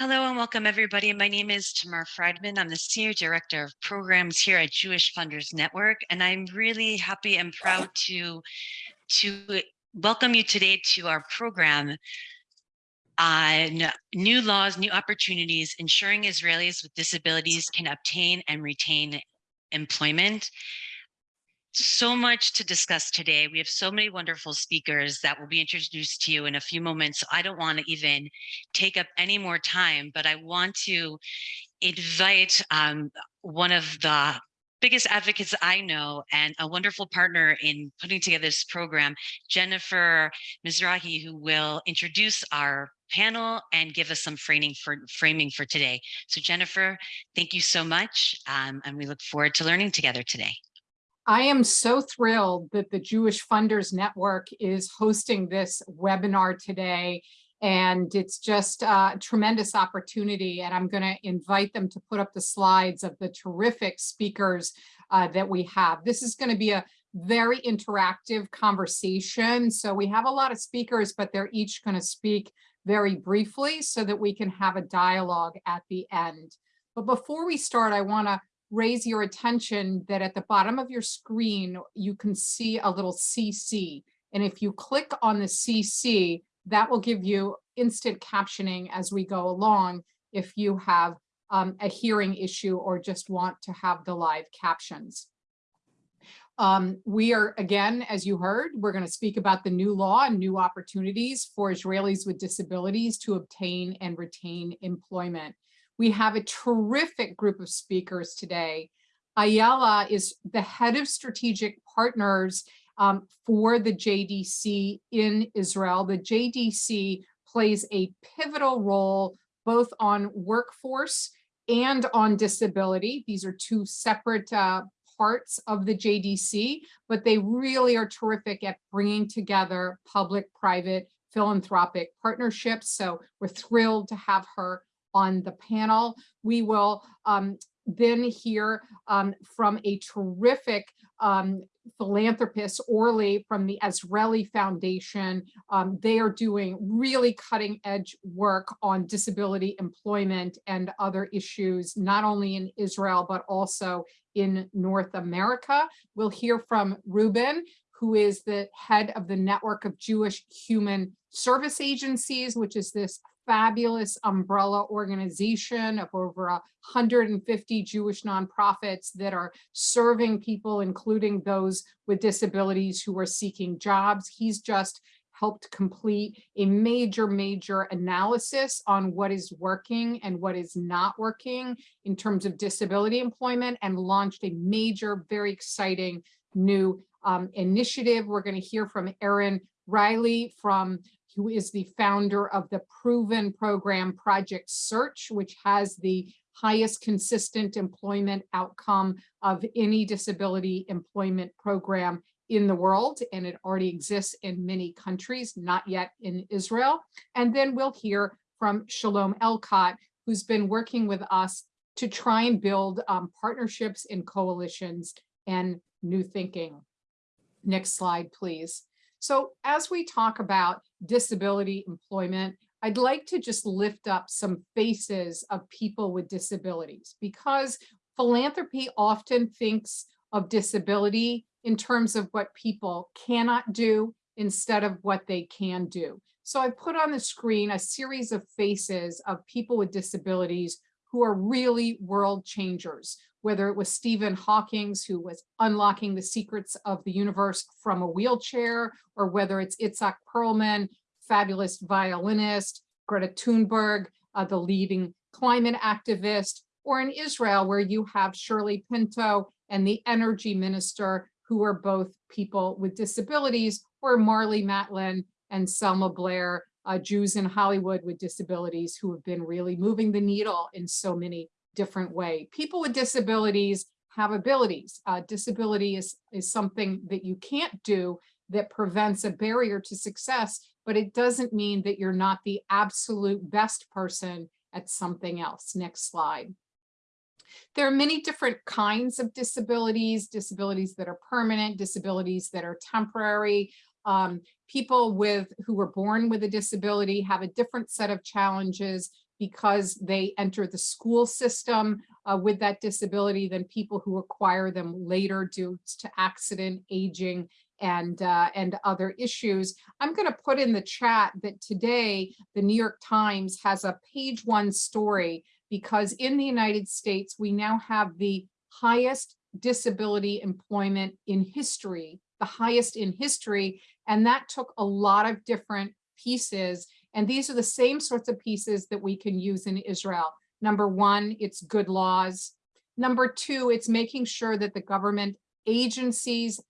Hello and welcome everybody. My name is Tamar Friedman. I'm the Senior Director of Programs here at Jewish Funders Network, and I'm really happy and proud to, to welcome you today to our program on new laws, new opportunities, ensuring Israelis with disabilities can obtain and retain employment so much to discuss today. We have so many wonderful speakers that will be introduced to you in a few moments. So I don't want to even take up any more time, but I want to invite um, one of the biggest advocates I know and a wonderful partner in putting together this program, Jennifer Mizrahi, who will introduce our panel and give us some framing for framing for today. So Jennifer, thank you so much. Um, and we look forward to learning together today. I am so thrilled that the Jewish Funders Network is hosting this webinar today. And it's just a tremendous opportunity. And I'm going to invite them to put up the slides of the terrific speakers uh, that we have. This is going to be a very interactive conversation. So we have a lot of speakers, but they're each going to speak very briefly so that we can have a dialogue at the end. But before we start, I want to raise your attention that at the bottom of your screen, you can see a little CC. And if you click on the CC, that will give you instant captioning as we go along if you have um, a hearing issue or just want to have the live captions. Um, we are, again, as you heard, we're going to speak about the new law and new opportunities for Israelis with disabilities to obtain and retain employment. We have a terrific group of speakers today. Ayala is the head of strategic partners um, for the JDC in Israel. The JDC plays a pivotal role both on workforce and on disability. These are two separate uh, parts of the JDC, but they really are terrific at bringing together public-private philanthropic partnerships. So we're thrilled to have her on the panel. We will um, then hear um, from a terrific um, philanthropist, Orly from the Azrieli Foundation. Um, they are doing really cutting edge work on disability employment and other issues, not only in Israel, but also in North America. We'll hear from Ruben, who is the head of the Network of Jewish Human Service Agencies, which is this fabulous umbrella organization of over 150 Jewish nonprofits that are serving people, including those with disabilities who are seeking jobs. He's just helped complete a major, major analysis on what is working and what is not working in terms of disability employment and launched a major, very exciting new um, initiative. We're going to hear from Erin Riehle from who is the founder of the proven program Project Search, which has the highest consistent employment outcome of any disability employment program in the world, and it already exists in many countries, not yet in Israel. And then we'll hear from Shalom Elcott, who's been working with us to try and build um, partnerships and coalitions and new thinking. Next slide, please. So as we talk about disability employment, I'd like to just lift up some faces of people with disabilities because philanthropy often thinks of disability in terms of what people cannot do instead of what they can do. So I put on the screen a series of faces of people with disabilities who are really world changers, whether it was Stephen Hawking's who was unlocking the secrets of the universe from a wheelchair, or whether it's Itzhak Perlman, fabulous violinist, Greta Thunberg, uh, the leading climate activist, or in Israel, where you have Shirley Pinto and the energy minister, who are both people with disabilities, or Marlee Matlin and Selma Blair, uh, Jews in Hollywood with disabilities who have been really moving the needle in so many different ways. People with disabilities have abilities. Uh, disability is, is something that you can't do that prevents a barrier to success, but it doesn't mean that you're not the absolute best person at something else. Next slide. There are many different kinds of disabilities, disabilities that are permanent, disabilities that are temporary. Um, people with who were born with a disability have a different set of challenges because they enter the school system uh, with that disability than people who acquire them later due to accident, aging, and uh, and other issues. I'm going to put in the chat that today the New York Times has a page one story because in the United States we now have the highest disability employment in history, the highest in history, and that took a lot of different pieces. And these are the same sorts of pieces that we can use in Israel. Number one, it's good laws. Number two, it's making sure that the government agencies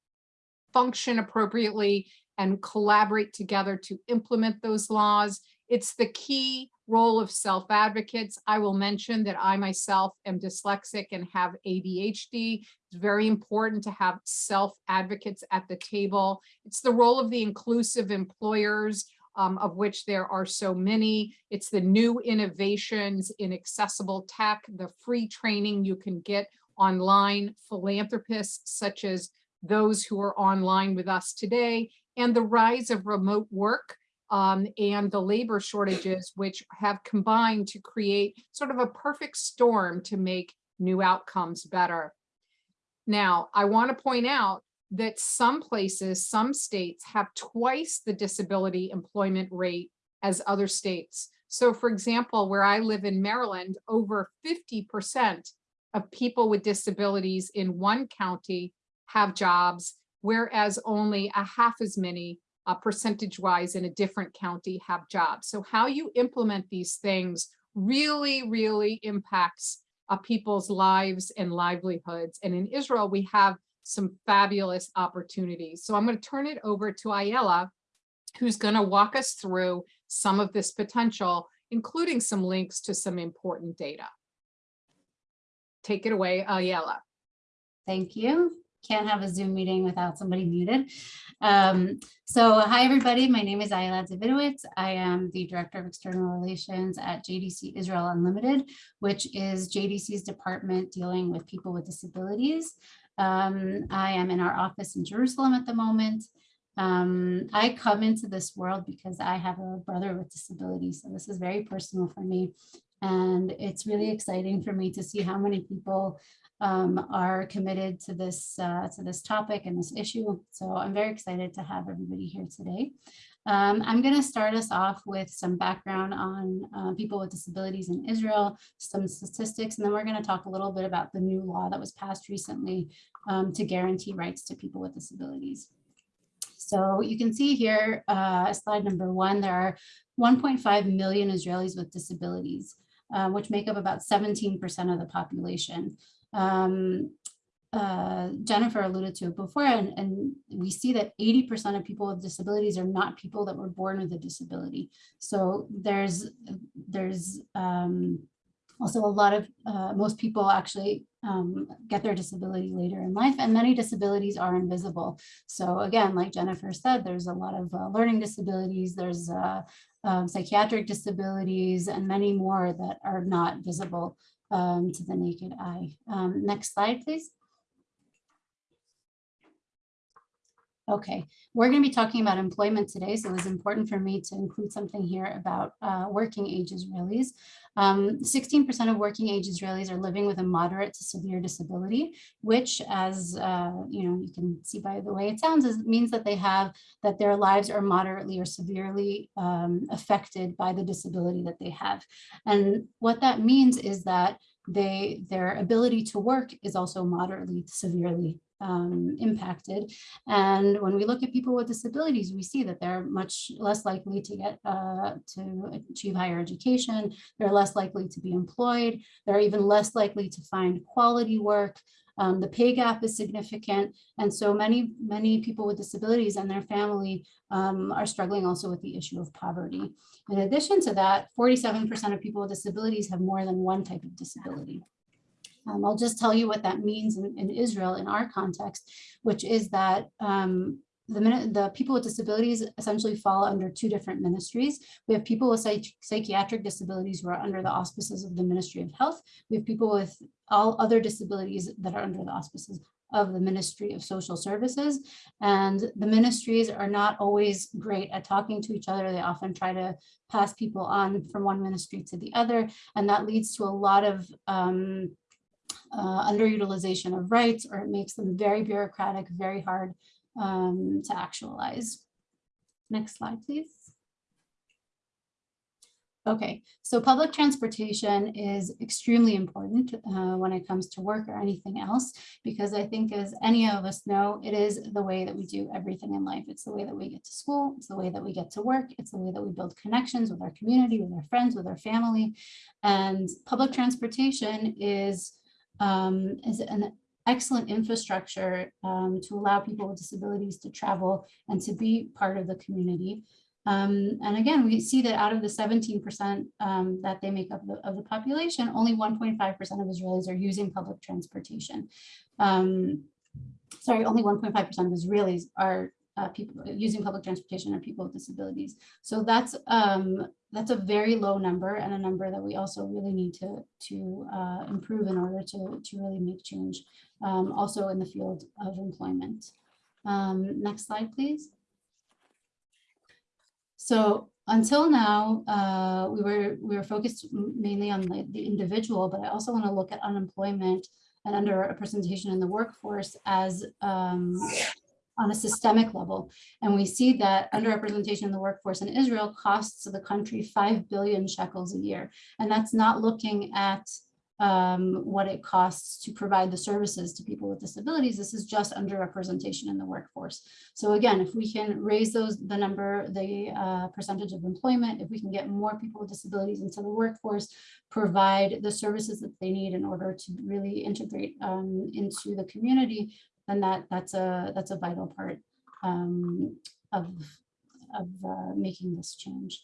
function appropriately and collaborate together to implement those laws. It's the key role of self-advocates. I will mention that I myself am dyslexic and have ADHD. It's very important to have self-advocates at the table. It's the role of the inclusive employers, um, of which there are so many. It's the new innovations in accessible tech, the free training you can get online, philanthropists such as those who are online with us today, and the rise of remote work um, and the labor shortages, which have combined to create sort of a perfect storm to make new outcomes better. Now, I want to point out that some places, some states have twice the disability employment rate as other states. So for example, where I live in Maryland, over 50% of people with disabilities in one county have jobs, whereas only a half as many uh, percentage wise in a different county have jobs. So how you implement these things really, really impacts uh, people's lives and livelihoods. And in Israel, we have some fabulous opportunities. So I'm going to turn it over to Ayala, who's going to walk us through some of this potential, including some links to some important data. Take it away, Ayala. Thank you can't have a Zoom meeting without somebody muted. Um, so hi, everybody. My name is Ayla Davidowitz. I am the Director of External Relations at JDC Israel Unlimited, which is JDC's department dealing with people with disabilities. Um, I am in our office in Jerusalem at the moment. Um, I come into this world because I have a brother with disabilities, so this is very personal for me. And it's really exciting for me to see how many people um, are committed to this uh, to this topic and this issue. So I'm very excited to have everybody here today. Um, I'm going to start us off with some background on uh, people with disabilities in Israel, some statistics, and then we're going to talk a little bit about the new law that was passed recently um, to guarantee rights to people with disabilities. So you can see here, uh, slide number one, there are 1.5 million Israelis with disabilities, uh, which make up about 17% of the population um, uh, Jennifer alluded to it before, and, and we see that 80% of people with disabilities are not people that were born with a disability. So there's there's um, also a lot of, uh, most people actually um, get their disability later in life and many disabilities are invisible. So again, like Jennifer said, there's a lot of uh, learning disabilities, there's uh, um, psychiatric disabilities and many more that are not visible um, to the naked eye. Um, next slide, please. Okay, we're going to be talking about employment today, so it was important for me to include something here about uh, working age Israelis. 16% um, of working age Israelis are living with a moderate to severe disability, which as uh, you know, you can see by the way it sounds, is, means that they have, that their lives are moderately or severely um, affected by the disability that they have. And what that means is that they their ability to work is also moderately severely um, impacted. And when we look at people with disabilities, we see that they're much less likely to get uh, to achieve higher education. They're less likely to be employed. They're even less likely to find quality work. Um, the pay gap is significant. And so many, many people with disabilities and their family um, are struggling also with the issue of poverty. In addition to that, 47% of people with disabilities have more than one type of disability. Um, I'll just tell you what that means in, in, Israel in our context, which is that um, the, the people with disabilities essentially fall under two different ministries. We have people with psych psychiatric disabilities who are under the auspices of the Ministry of Health. We have people with all other disabilities that are under the auspices of the Ministry of Social Services. And the ministries are not always great at talking to each other. They often try to pass people on from one ministry to the other. And that leads to a lot of um, uh, underutilization of rights, or it makes them very bureaucratic, very hard um, to actualize. Next slide, please. Okay, so public transportation is extremely important uh, when it comes to work or anything else, because I think as any of us know, it is the way that we do everything in life. It's the way that we get to school. It's the way that we get to work. It's the way that we build connections with our community, with our friends, with our family. And public transportation is, um, is an excellent infrastructure um, to allow people with disabilities to travel and to be part of the community. Um, and again, we see that out of the 17% um, that they make up of the, of the population, only 1.5% of Israelis are using public transportation. Um, sorry, only 1.5% of Israelis are uh, people using public transportation are people with disabilities. So that's um, that's a very low number and a number that we also really need to to uh, improve in order to to really make change. Um, also in the field of employment. Um, next slide, please. So until now, uh, we were we were focused mainly on the, the individual, but I also want to look at unemployment and under underrepresentation in the workforce as um, on a systemic level. And we see that underrepresentation in the workforce in Israel costs the country 5 billion shekels a year. And that's not looking at um, what it costs to provide the services to people with disabilities. This is just underrepresentation in the workforce. So again, if we can raise those, the number, the uh, percentage of employment, if we can get more people with disabilities into the workforce, provide the services that they need in order to really integrate um, into the community, then that that's a that's a vital part um, of of uh, making this change.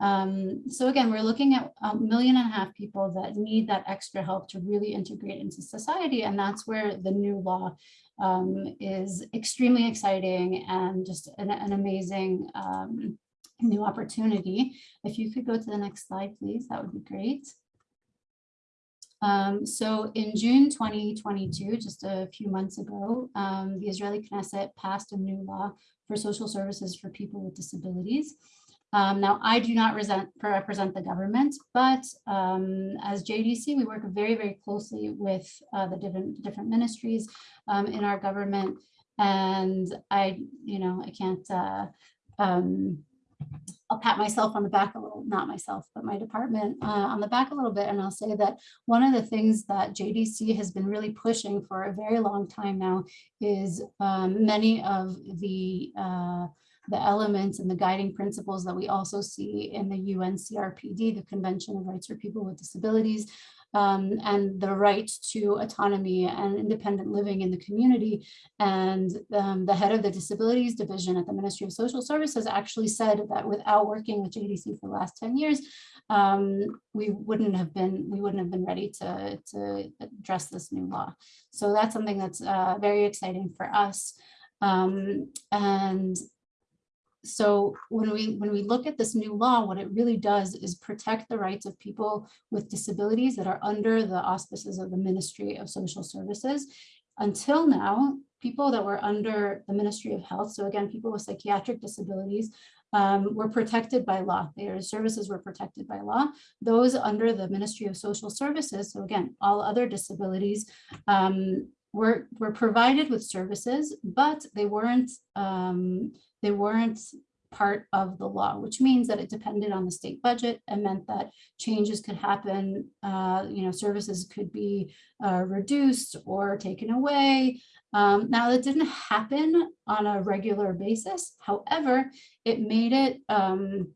Um, so again, we're looking at a million and a half people that need that extra help to really integrate into society. And that's where the new law um, is extremely exciting and just an, an amazing um, new opportunity. If you could go to the next slide, please, that would be great. Um, so in June 2022, just a few months ago, um, the Israeli Knesset passed a new law for social services for people with disabilities. Um, now, I do not resent, represent the government, but um, as JDC, we work very, very closely with uh, the different different ministries um, in our government. And I, you know, I can't, uh, um, I'll pat myself on the back a little, not myself, but my department uh, on the back a little bit. And I'll say that one of the things that JDC has been really pushing for a very long time now is um, many of the uh, the elements and the guiding principles that we also see in the UNCRPD, the Convention of Rights for People with Disabilities, um, and the right to autonomy and independent living in the community. And um, the head of the Disabilities Division at the Ministry of Social Services actually said that without working with JDC for the last 10 years, um, we wouldn't have been we wouldn't have been ready to, to address this new law. So that's something that's uh, very exciting for us. Um, and so when we when we look at this new law, what it really does is protect the rights of people with disabilities that are under the auspices of the Ministry of Social Services. Until now, people that were under the Ministry of Health, so again, people with psychiatric disabilities, um, were protected by law. Their services were protected by law. Those under the Ministry of Social Services, so again, all other disabilities, um, were, were provided with services, but they weren't um, they weren't part of the law, which means that it depended on the state budget and meant that changes could happen, uh, you know, services could be uh, reduced or taken away. Um, now that didn't happen on a regular basis. However, it made it, um,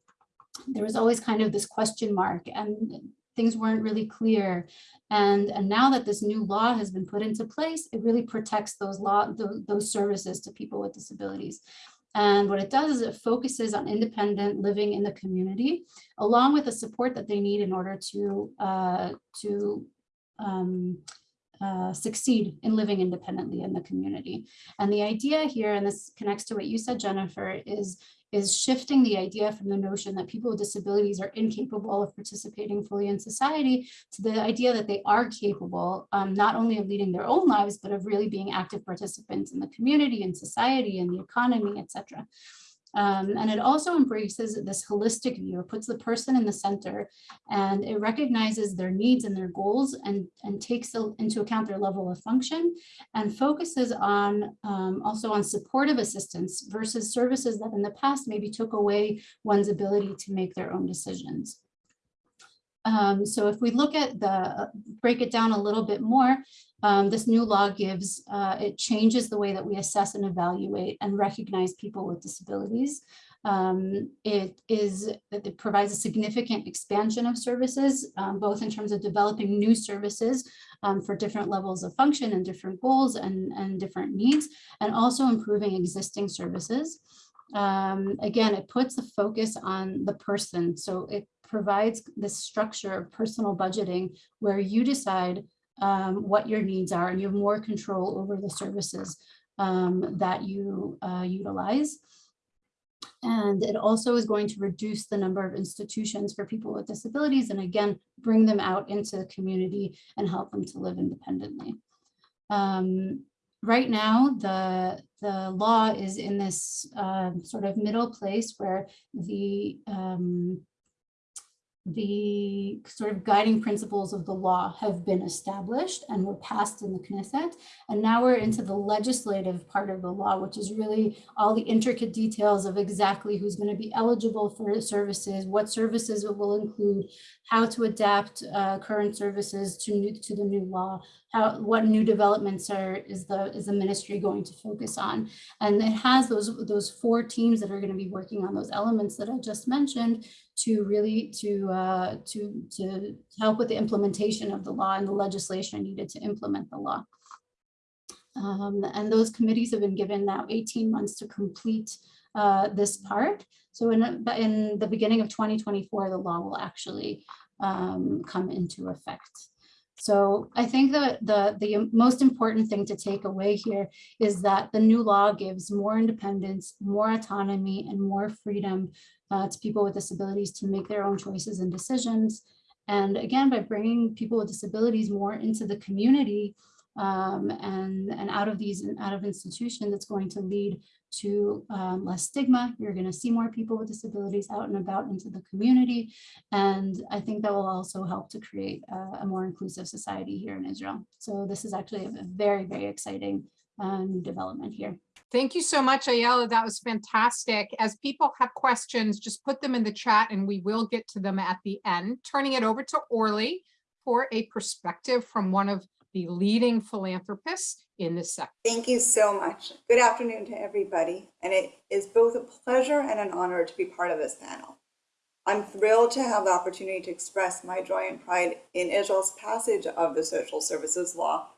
there was always kind of this question mark and things weren't really clear. And, and now that this new law has been put into place, it really protects those law, those, those services to people with disabilities. And what it does is it focuses on independent living in the community, along with the support that they need in order to, uh, to um, uh, succeed in living independently in the community. And the idea here, and this connects to what you said, Jennifer, is is shifting the idea from the notion that people with disabilities are incapable of participating fully in society to the idea that they are capable um, not only of leading their own lives, but of really being active participants in the community and society and the economy, etc. Um, and it also embraces this holistic view, it puts the person in the center and it recognizes their needs and their goals and, and takes into account their level of function and focuses on um, also on supportive assistance versus services that in the past maybe took away one's ability to make their own decisions. Um, so if we look at the, break it down a little bit more, um, this new law gives, uh, it changes the way that we assess and evaluate and recognize people with disabilities. Um, it is, it provides a significant expansion of services, um, both in terms of developing new services um, for different levels of function and different goals and, and different needs, and also improving existing services. Um, again, it puts the focus on the person. So it provides this structure of personal budgeting where you decide um, what your needs are and you have more control over the services um, that you uh, utilize. And it also is going to reduce the number of institutions for people with disabilities and again, bring them out into the community and help them to live independently. Um, right now, the, the law is in this uh, sort of middle place where the um, the sort of guiding principles of the law have been established and were passed in the Knesset. And now we're into the legislative part of the law, which is really all the intricate details of exactly who's going to be eligible for services, what services it will include, how to adapt uh, current services to new, to the new law, how what new developments are is the is the ministry going to focus on. And it has those those four teams that are going to be working on those elements that I just mentioned to really to uh, to to help with the implementation of the law and the legislation needed to implement the law. Um, and those committees have been given now 18 months to complete uh, this part. So in, in the beginning of 2024, the law will actually um, come into effect. So I think that the, the most important thing to take away here is that the new law gives more independence, more autonomy, and more freedom uh, to people with disabilities to make their own choices and decisions. And again, by bringing people with disabilities more into the community um, and, and out of these out of institutions, it's going to lead to um, less stigma. You're going to see more people with disabilities out and about into the community. And I think that will also help to create a, a more inclusive society here in Israel. So this is actually a, very, very exciting uh, Uh, new development here. Thank you so much, Ayala. That was fantastic. As people have questions, just put them in the chat and we will get to them at the end. Turning it over to Orly for a perspective from one of the leading philanthropists in this sector. Thank you so much. Good afternoon to everybody. And it is both a pleasure and an honor to be part of this panel. I'm thrilled to have the opportunity to express my joy and pride in Israel's passage of the Social Services Law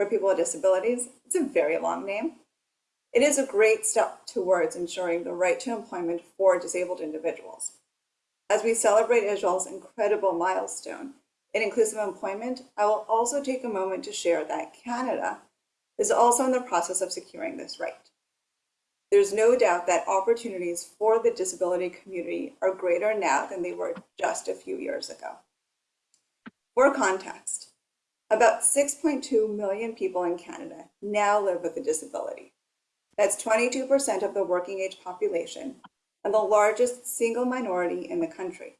for people with disabilities. It's a very long name. It is a great step towards ensuring the right to employment for disabled individuals. As we celebrate Israel's incredible milestone, in inclusive employment, I will also take a moment to share that Canada is also in the process of securing this right. There's no doubt that opportunities for the disability community are greater now than they were just a few years ago. For context, about 6.2 million people in Canada now live with a disability. That's 22% of the working age population and the largest single minority in the country.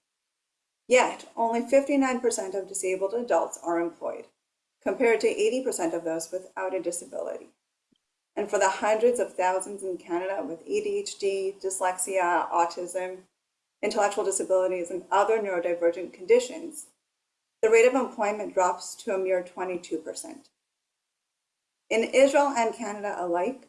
Yet, only 59% of disabled adults are employed, compared to 80% of those without a disability. And for the hundreds of thousands in Canada with ADHD, dyslexia, autism, intellectual disabilities, and other neurodivergent conditions, the rate of employment drops to a mere 22%. In Israel and Canada alike,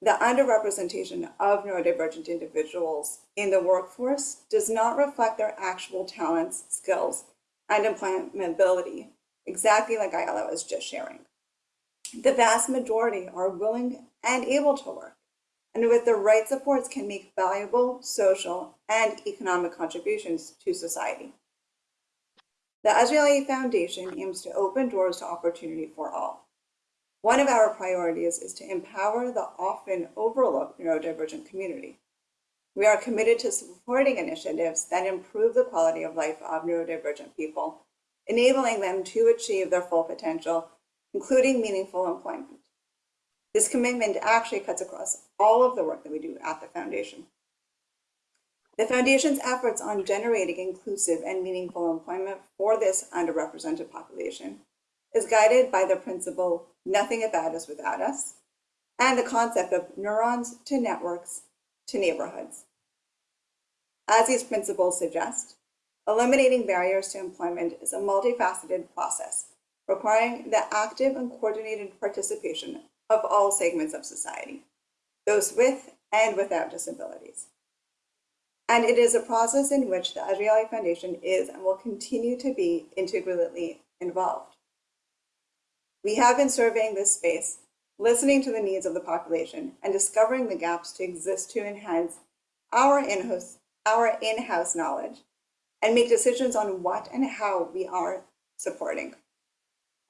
the underrepresentation of neurodivergent individuals in the workforce does not reflect their actual talents, skills, and employability, exactly like Ayala was just sharing. The vast majority are willing and able to work, and with the right supports can make valuable social and economic contributions to society. The Azrieli Foundation aims to open doors to opportunity for all one of our priorities is to empower the often overlooked neurodivergent community. We are committed to supporting initiatives that improve the quality of life of neurodivergent people, enabling them to achieve their full potential, including meaningful employment. This commitment actually cuts across all of the work that we do at the Foundation. The Foundation's efforts on generating inclusive and meaningful employment for this underrepresented population is guided by the principle, nothing about us without us, and the concept of neurons to networks to neighborhoods. As these principles suggest, eliminating barriers to employment is a multifaceted process requiring the active and coordinated participation of all segments of society, those with and without disabilities. And it is a process in which the Azrieli Foundation is and will continue to be integrally involved. We have been surveying this space, listening to the needs of the population, and discovering the gaps to exist to enhance our in-house our in-house knowledge and make decisions on what and how we are supporting.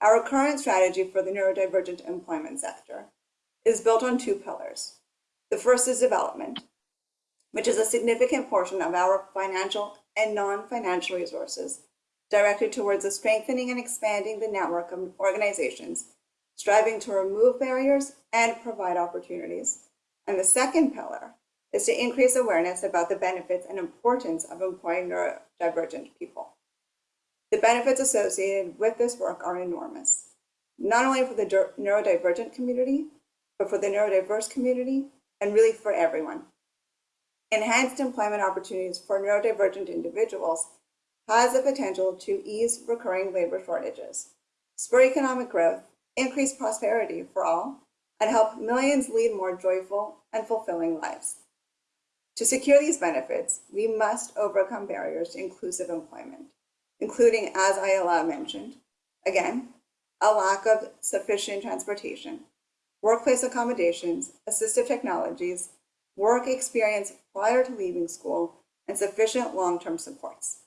Our current strategy for the neurodivergent employment sector is built on two pillars. The first is development, which is a significant portion of our financial and non-financial resources directed towards the strengthening and expanding the network of organizations striving to remove barriers and provide opportunities. And the second pillar is to increase awareness about the benefits and importance of employing neurodivergent people. The benefits associated with this work are enormous, not only for the neurodivergent community, but for the neurodiverse community and really for everyone. Enhanced employment opportunities for neurodivergent individuals has the potential to ease recurring labor shortages, spur economic growth, increase prosperity for all, and help millions lead more joyful and fulfilling lives. To secure these benefits, we must overcome barriers to inclusive employment, including, as Ayala mentioned, again, a lack of sufficient transportation, workplace accommodations, assistive technologies, work experience prior to leaving school, and sufficient long-term supports.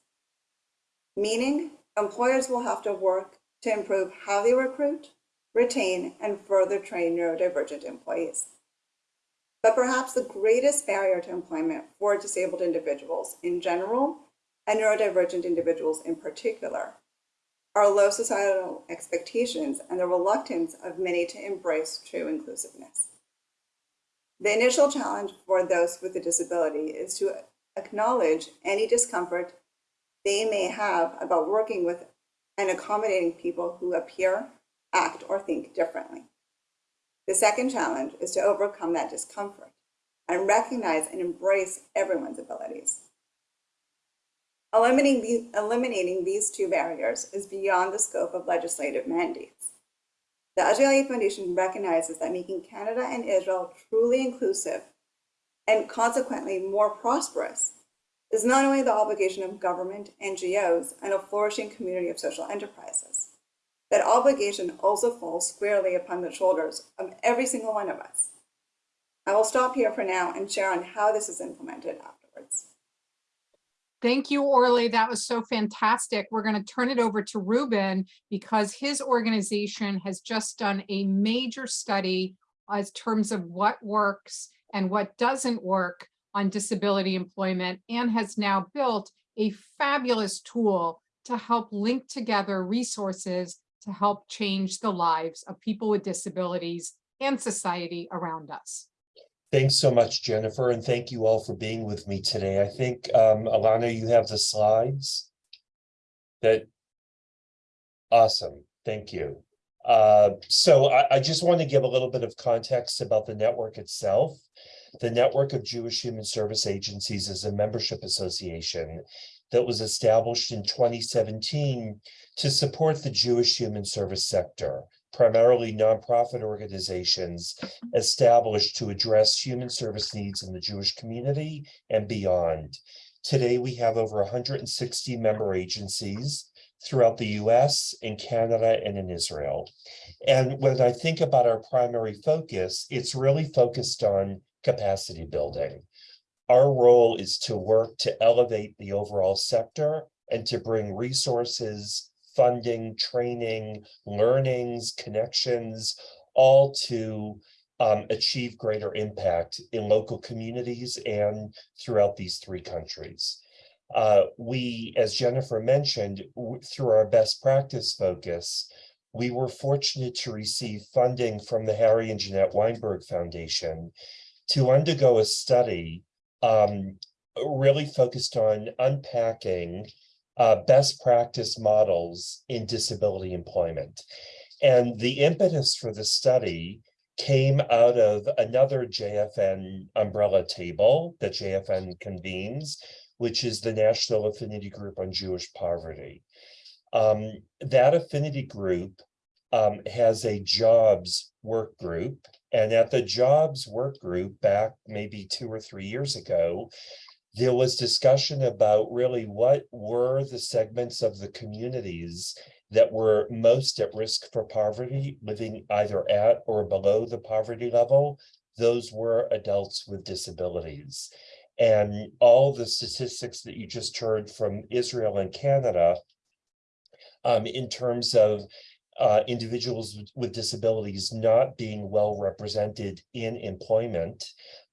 Meaning, employers will have to work to improve how they recruit, retain, and further train neurodivergent employees. But perhaps the greatest barrier to employment for disabled individuals in general and neurodivergent individuals in particular are low societal expectations and the reluctance of many to embrace true inclusiveness. The initial challenge for those with a disability is to acknowledge any discomfort they may have about working with and accommodating people who appear, act, or think differently. The second challenge is to overcome that discomfort and recognize and embrace everyone's abilities. Eliminating, eliminating these two barriers is beyond the scope of legislative mandates. The Azrieli Foundation recognizes that making Canada and Israel truly inclusive and consequently more prosperous is not only the obligation of government, NGOs, and a flourishing community of social enterprises. That obligation also falls squarely upon the shoulders of every single one of us. I will stop here for now and share on how this is implemented afterwards. Thank you, Orly. That was so fantastic. We're going to turn it over to Ruben because his organization has just done a major study as terms of what works and what doesn't work on disability employment and has now built a fabulous tool to help link together resources to help change the lives of people with disabilities and society around us. Thanks so much, Jennifer, and thank you all for being with me today. I think, um, Alana, you have the slides. That. Awesome, thank you. Uh, so I, I just want to give a little bit of context about the network itself. The Network of Jewish Human Service Agencies is a membership association that was established in 2017 to support the Jewish human service sector primarily nonprofit organizations established to address human service needs in the Jewish community and beyond. Today, we have over 160 member agencies throughout the US, in Canada, and in Israel. And when I think about our primary focus, it's really focused on capacity building. Our role is to work to elevate the overall sector and to bring resources, funding, training, learnings, connections, all to um, achieve greater impact in local communities and throughout these three countries. Uh, we, as Jennifer mentioned, through our best practice focus, we were fortunate to receive funding from the Harry and Jeanette Weinberg Foundation to undergo a study um, really focused on unpacking uh, best practice models in disability employment. And the impetus for the study came out of another JFN umbrella table that JFN convenes, which is the National Affinity Group on Jewish Poverty. Um, that affinity group um, has a jobs work group. And at the jobs work group back maybe two or three years ago, there was discussion about really what were the segments of the communities that were most at risk for poverty, living either at or below the poverty level. Those were adults with disabilities. And all the statistics that you just heard from Israel and Canada um, in terms of uh, individuals with- with disabilities not being well represented in employment,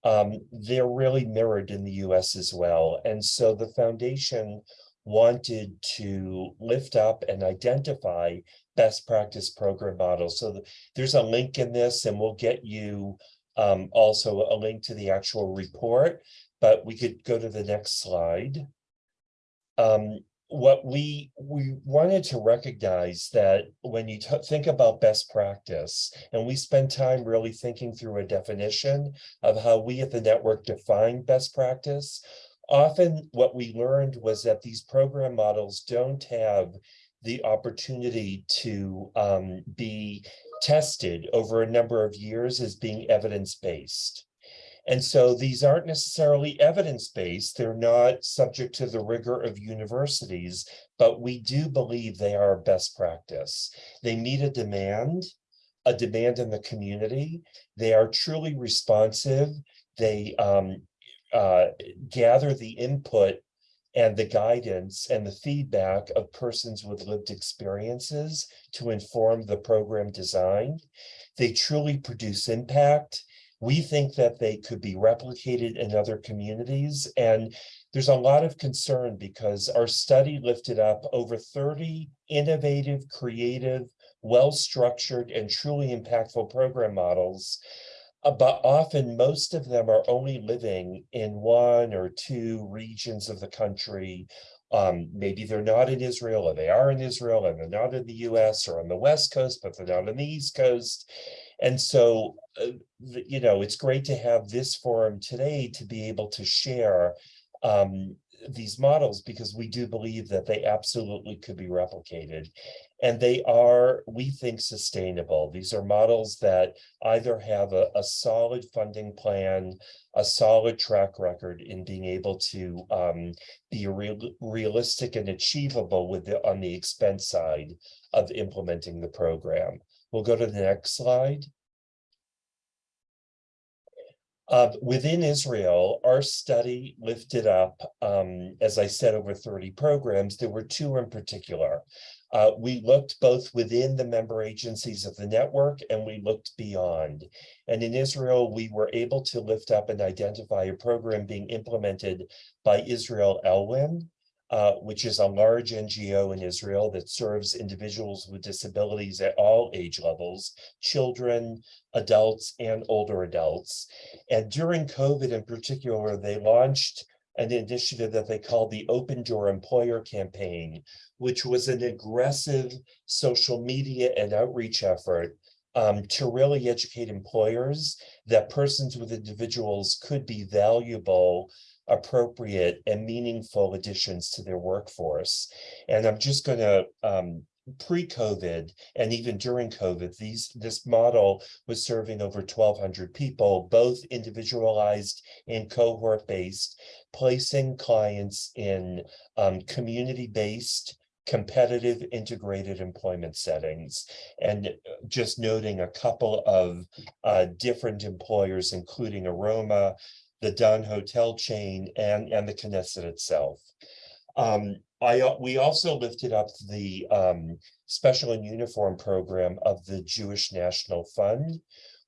um, they're really mirrored in the US as well. And so the foundation wanted to lift up and identify best practice program models. So th- there's a link in this and we'll get you um, also a link to the actual report, but we could go to the next slide. Um, what we we wanted to recognize that when you think about best practice and we spend time really thinking through a definition of how we at the network define best practice often what we learned was that these program models don't have the opportunity to um, be tested over a number of years as being evidence-based and so these aren't necessarily evidence-based. They're not subject to the rigor of universities, but we do believe they are best practice. They meet a demand, a demand in the community. They are truly responsive. They um, uh, gather the input and the guidance and the feedback of persons with lived experiences to inform the program design. They truly produce impact we think that they could be replicated in other communities. And there's a lot of concern because our study lifted up over 30 innovative, creative, well-structured, and truly impactful program models. Uh, But often most of them are only living in one or two regions of the country. Um, maybe they're not in Israel or they are in Israel and they're not in the US or on the West Coast, but they're not on the East Coast. And so, uh, you know, it's great to have this forum today to be able to share um, these models because we do believe that they absolutely could be replicated. And they are, we think, sustainable. These are models that either have a, a solid funding plan, a solid track record in being able to um, be real, realistic and achievable with the, on the expense side of implementing the program. We'll go to the next slide. Uh, within Israel, our study lifted up, um, as I said, over 30 programs. There were two in particular. Uh, we looked both within the member agencies of the network and we looked beyond. And in Israel, we were able to lift up and identify a program being implemented by Israel Elwyn, uh, which is a large NGO in Israel that serves individuals with disabilities at all age levels, children, adults, and older adults. And during COVID in particular, they launched an initiative that they called the Open Door Employer Campaign, which was an aggressive social media and outreach effort um, to really educate employers that persons with individuals could be valuable appropriate and meaningful additions to their workforce. And I'm just going to um, pre-COVID and even during COVID, these this model was serving over 1,200 people, both individualized and cohort-based, placing clients in um, community-based competitive integrated employment settings and just noting a couple of uh, different employers, including Aroma, the Dan Hotel chain and, and the Knesset itself. Um, I, we also lifted up the um, Special in Uniform program of the Jewish National Fund,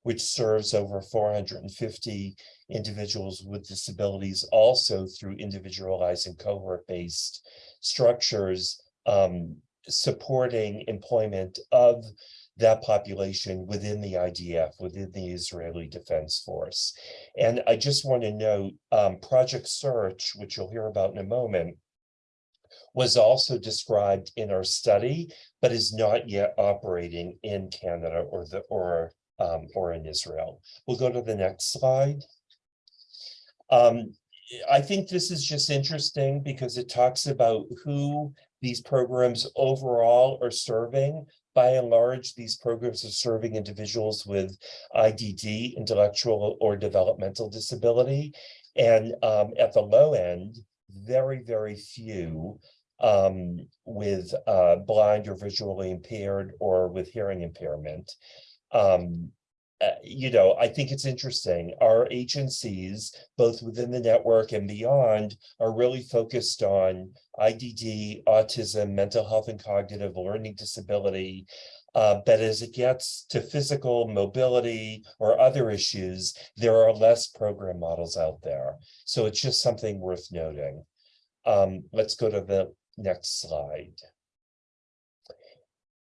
which serves over four hundred and fifty individuals with disabilities, also through individualized and cohort-based structures, um, supporting employment of that population within the IDF, within the Israeli Defense Force. And I just want to note, um, Project Search, which you'll hear about in a moment, was also described in our study, but is not yet operating in Canada or the, or, um, or in Israel. We'll go to the next slide. Um, I think this is just interesting because it talks about who these programs overall are serving. By and large, these programs are serving individuals with IDD, intellectual or developmental disability. And um, at the low end, very, very few um, with uh, blind or visually impaired or with hearing impairment. Um, uh, you know, I think it's interesting. Our agencies, both within the network and beyond, are really focused on IDD, autism, mental health and cognitive learning disability. Uh, but as it gets to physical mobility or other issues, there are less program models out there. So it's just something worth noting. Um, let's go to the next slide.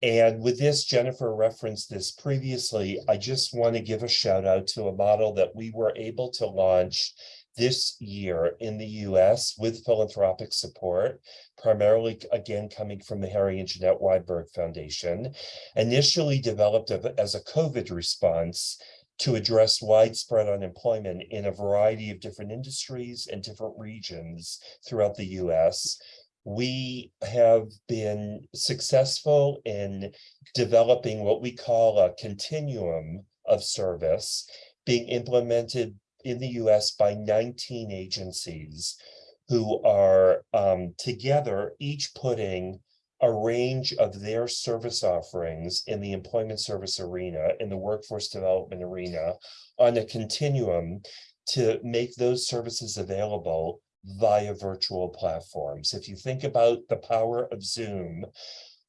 And with this, Jennifer referenced this previously. I just want to give a shout out to a model that we were able to launch this year in the US with philanthropic support, primarily again coming from the Harry and Jeanette Weinberg Foundation, initially developed as a COVID response to address widespread unemployment in a variety of different industries and different regions throughout the US we have been successful in developing what we call a continuum of service being implemented in the US by 19 agencies who are um, together, each putting a range of their service offerings in the employment service arena, in the workforce development arena, on a continuum to make those services available via virtual platforms. If you think about the power of Zoom,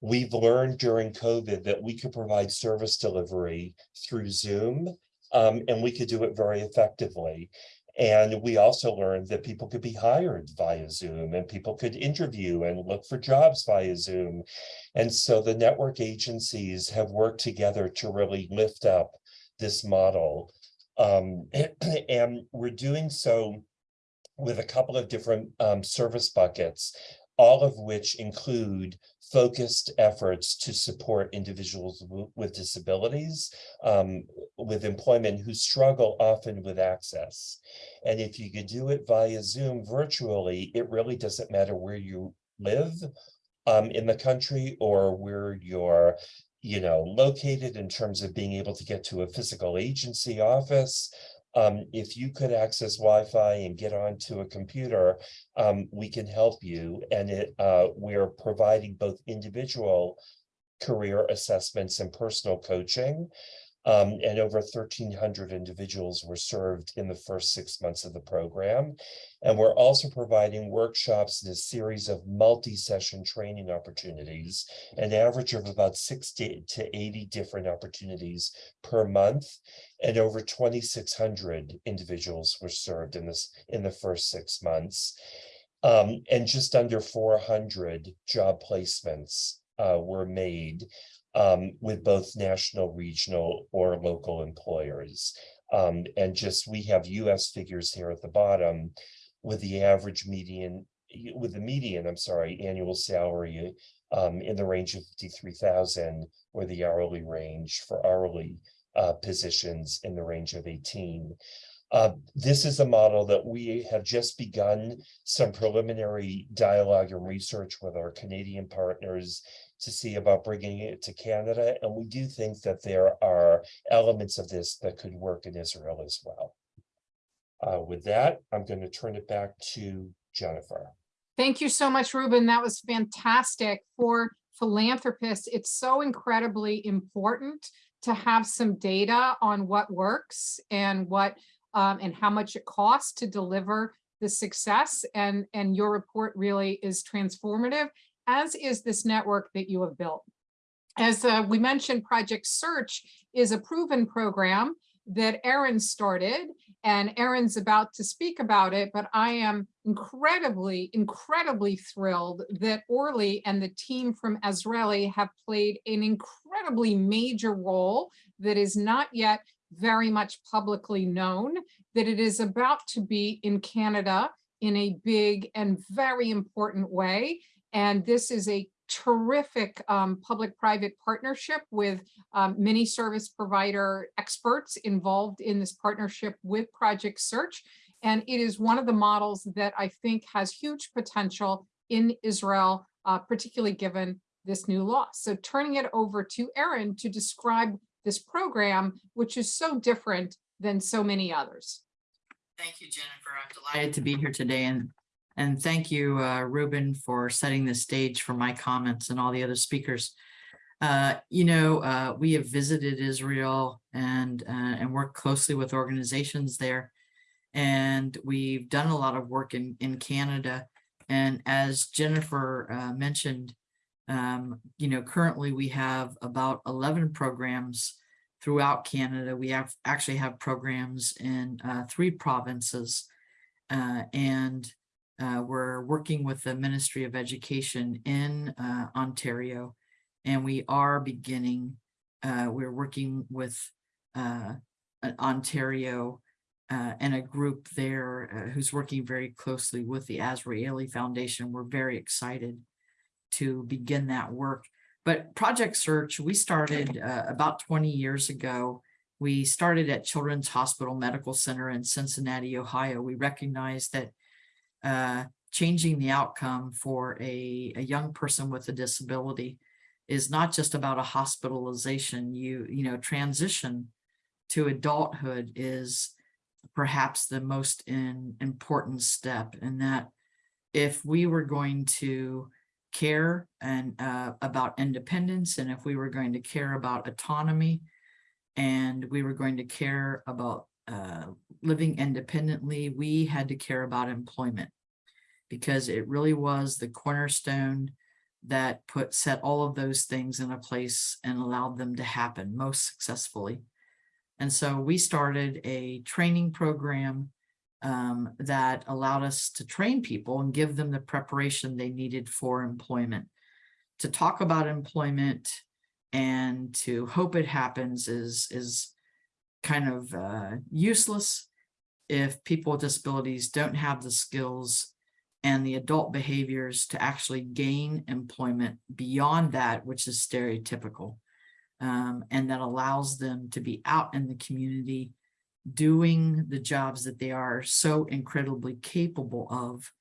we've learned during COVID that we could provide service delivery through Zoom, um, and we could do it very effectively. And we also learned that people could be hired via Zoom and people could interview and look for jobs via Zoom. And so the network agencies have worked together to really lift up this model. Um, and we're doing so with a couple of different um, service buckets, all of which include focused efforts to support individuals with disabilities, um, with employment who struggle often with access. And if you could do it via Zoom virtually, it really doesn't matter where you live um, in the country or where you're you know, located in terms of being able to get to a physical agency office, um, if you could access Wi-Fi and get onto a computer, um, we can help you. And it, uh, we're providing both individual career assessments and personal coaching. Um, and over 1,300 individuals were served in the first six months of the program. And we're also providing workshops and a series of multi-session training opportunities, an average of about 60 to 80 different opportunities per month. And over 2,600 individuals were served in this in the first six months. Um, and just under 400 job placements uh, were made um, with both national, regional, or local employers. Um, and just we have US figures here at the bottom with the average median, with the median, I'm sorry, annual salary um, in the range of 53,000 or the hourly range for hourly uh, positions in the range of 18. Uh, this is a model that we have just begun some preliminary dialogue and research with our Canadian partners to see about bringing it to Canada. And we do think that there are elements of this that could work in Israel as well. Uh, with that, I'm going to turn it back to Jennifer. Thank you so much, Ruben. That was fantastic. For philanthropists, it's so incredibly important to have some data on what works and what um, and how much it costs to deliver the success. And, and your report really is transformative as is this network that you have built. As uh, we mentioned, Project Search is a proven program that Erin started and Erin's about to speak about it, but I am incredibly, incredibly thrilled that Orly and the team from Azrieli have played an incredibly major role that is not yet very much publicly known, that it is about to be in Canada in a big and very important way. And this is a terrific um, public-private partnership with um, many service provider experts involved in this partnership with Project Search. And it is one of the models that I think has huge potential in Israel, uh, particularly given this new law. So turning it over to Erin to describe this program, which is so different than so many others. Thank you, Jennifer. I'm delighted to be here today and and thank you, uh, Ruben, for setting the stage for my comments and all the other speakers. Uh, you know, uh, we have visited Israel and uh, and worked closely with organizations there, and we've done a lot of work in in Canada. And as Jennifer uh, mentioned, um, you know, currently we have about 11 programs throughout Canada. We have actually have programs in uh, three provinces, and uh, we're working with the Ministry of Education in uh, Ontario, and we are beginning, uh, we're working with uh, Ontario uh, and a group there uh, who's working very closely with the Azrieli Foundation. We're very excited to begin that work. But Project Search, we started about 20 years ago. We started at Children's Hospital Medical Center in Cincinnati, Ohio. We recognized that uh, changing the outcome for a, a young person with a disability is not just about a hospitalization. You, you know, transition to adulthood is perhaps the most in, important step in that if we were going to care and uh, about independence and if we were going to care about autonomy and we were going to care about uh, living independently, we had to care about employment because it really was the cornerstone that put set all of those things in a place and allowed them to happen most successfully. And so we started a training program um, that allowed us to train people and give them the preparation they needed for employment. To talk about employment and to hope it happens is, is kind of uh, useless if people with disabilities don't have the skills and the adult behaviors to actually gain employment beyond that, which is stereotypical, um, and that allows them to be out in the community doing the jobs that they are so incredibly capable of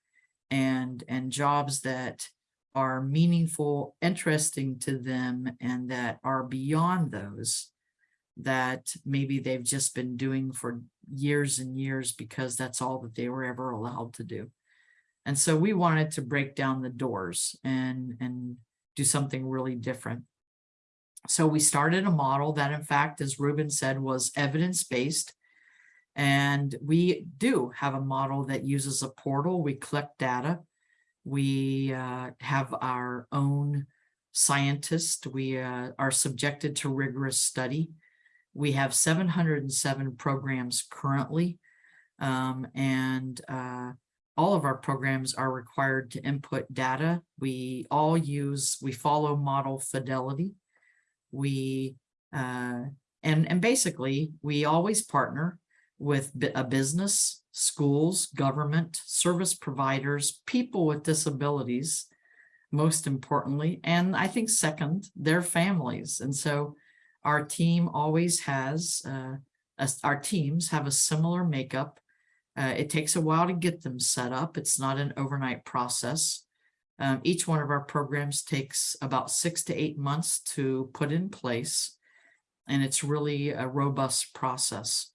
and, and jobs that are meaningful, interesting to them, and that are beyond those that maybe they've just been doing for years and years because that's all that they were ever allowed to do. And so we wanted to break down the doors and, and do something really different. So we started a model that in fact, as Ruben said, was evidence-based. And we do have a model that uses a portal. We collect data. We uh, have our own scientists. We uh, are subjected to rigorous study. We have 707 programs currently. Um, and uh, all of our programs are required to input data. We all use, we follow model fidelity. We, uh, and, and basically we always partner with a business, schools, government, service providers, people with disabilities, most importantly, and I think second, their families. And so our team always has, uh, a, our teams have a similar makeup uh, it takes a while to get them set up. It's not an overnight process. Um, each one of our programs takes about six to eight months to put in place, and it's really a robust process.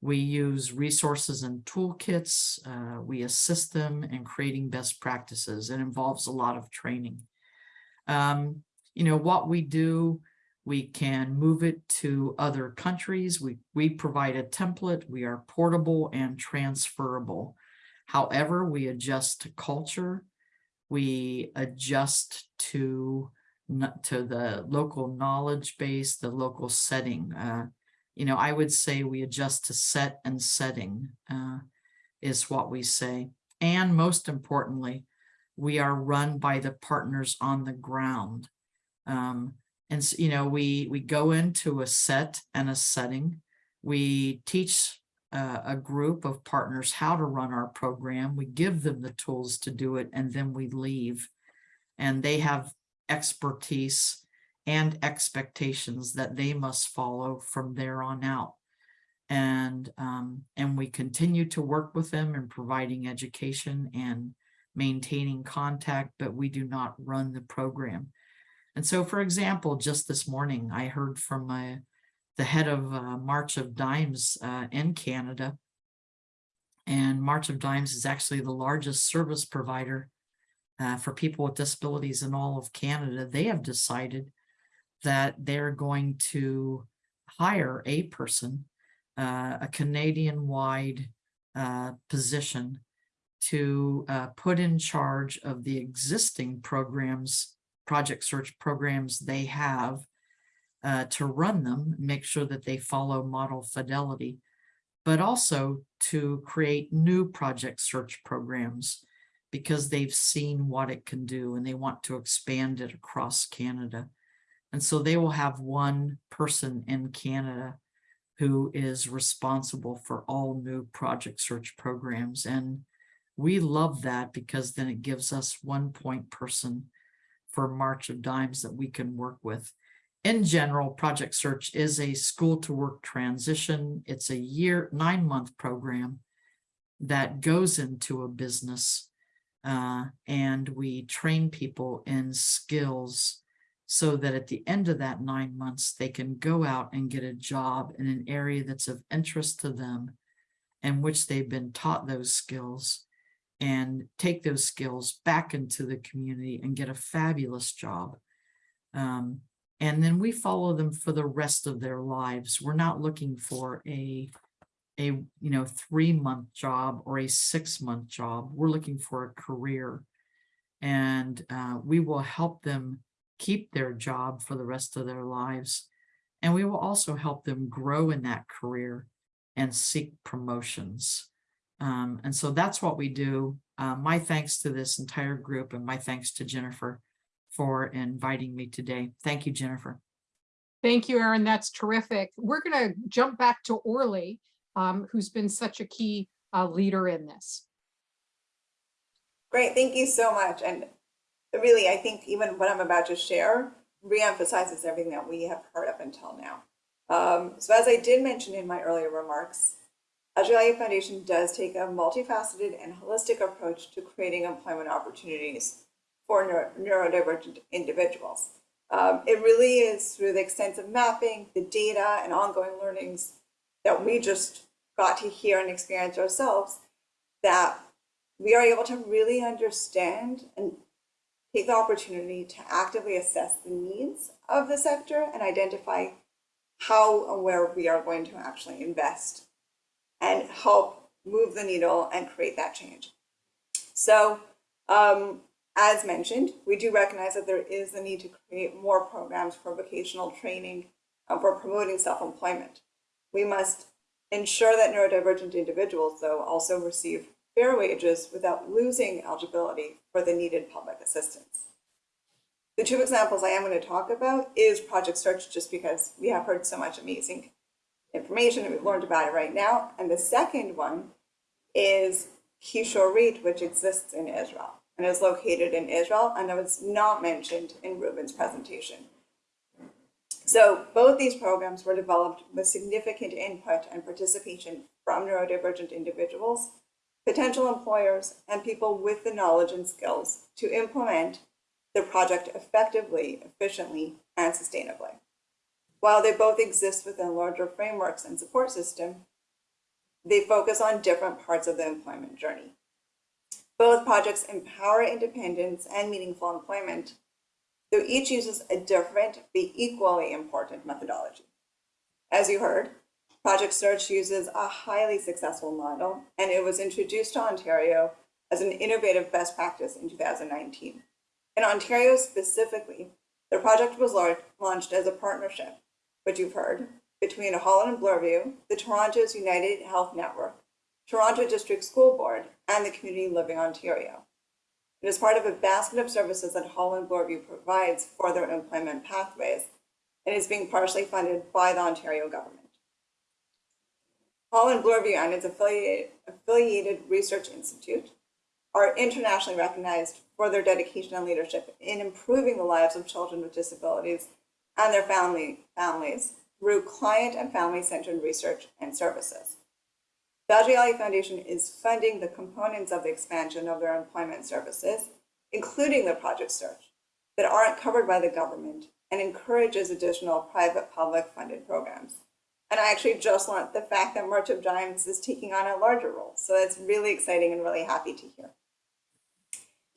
We use resources and toolkits. Uh, we assist them in creating best practices. It involves a lot of training. Um, you know, what we do we can move it to other countries. We, we provide a template. We are portable and transferable. However, we adjust to culture. We adjust to, to the local knowledge base, the local setting. Uh, you know, I would say we adjust to set and setting uh, is what we say. And most importantly, we are run by the partners on the ground. Um, and, you know, we, we go into a set and a setting. We teach uh, a group of partners how to run our program. We give them the tools to do it and then we leave. And they have expertise and expectations that they must follow from there on out. And, um, and we continue to work with them in providing education and maintaining contact, but we do not run the program. And so, for example, just this morning, I heard from my, the head of uh, March of Dimes uh, in Canada. And March of Dimes is actually the largest service provider uh, for people with disabilities in all of Canada. They have decided that they're going to hire a person, uh, a Canadian-wide uh, position to uh, put in charge of the existing programs, project search programs they have uh, to run them, make sure that they follow model fidelity, but also to create new project search programs because they've seen what it can do and they want to expand it across Canada. And so they will have one person in Canada who is responsible for all new project search programs. And we love that because then it gives us one point person for March of Dimes that we can work with. In general, Project Search is a school to work transition. It's a year, nine month program that goes into a business uh, and we train people in skills so that at the end of that nine months, they can go out and get a job in an area that's of interest to them and which they've been taught those skills and take those skills back into the community and get a fabulous job. Um, and then we follow them for the rest of their lives. We're not looking for a, a you know, three month job or a six month job. We're looking for a career. And uh, we will help them keep their job for the rest of their lives. And we will also help them grow in that career and seek promotions. Um, and so that's what we do. Uh, my thanks to this entire group and my thanks to Jennifer for inviting me today. Thank you, Jennifer. Thank you, Erin. That's terrific. We're going to jump back to Orly, um, who's been such a key uh, leader in this. Great, thank you so much. And really, I think even what I'm about to share reemphasizes everything that we have heard up until now. Um, so as I did mention in my earlier remarks, Azrieli Foundation does take a multifaceted and holistic approach to creating employment opportunities for neuro neurodivergent individuals. Um, it really is through the extensive mapping, the data, and ongoing learnings that we just got to hear and experience ourselves that we are able to really understand and take the opportunity to actively assess the needs of the sector and identify how and where we are going to actually invest and help move the needle and create that change. So um, as mentioned, we do recognize that there is the need to create more programs for vocational training uh, for promoting self-employment. We must ensure that neurodivergent individuals, though, also receive fair wages without losing eligibility for the needed public assistance. The two examples I am going to talk about is Project Search, just because we have heard so much amazing information and we've learned about it right now. And the second one is Kishorit, which exists in Israel and is located in Israel and it was not mentioned in Ruben's presentation. So both these programs were developed with significant input and participation from neurodivergent individuals, potential employers, and people with the knowledge and skills to implement the project effectively, efficiently, and sustainably. While they both exist within larger frameworks and support system, they focus on different parts of the employment journey. Both projects empower independence and meaningful employment, though each uses a different but equally important methodology. As you heard, Project Search uses a highly successful model, and it was introduced to Ontario as an innovative best practice in 2019. In Ontario specifically, the project was launched as a partnership, which you've heard, between Holland and Bloorview, the Toronto's United Health Network, Toronto District School Board, and the Community Living Ontario. It is part of a basket of services that Holland Bloorview provides for their employment pathways and is being partially funded by the Ontario government. Holland Bloorview and its affiliated research institute are internationally recognized for their dedication and leadership in improving the lives of children with disabilities and their family, families through client and family-centered research and services. The Azrieli Foundation is funding the components of the expansion of their employment services, including the project search, that aren't covered by the government and encourages additional private-public funded programs. And I actually just learned the fact that March of Dimes is taking on a larger role. So that's really exciting and really happy to hear.